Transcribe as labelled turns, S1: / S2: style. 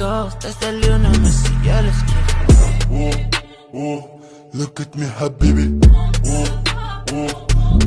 S1: goes desde el lunes, si yo les quiero.
S2: Oh, oh, look at me, habibi.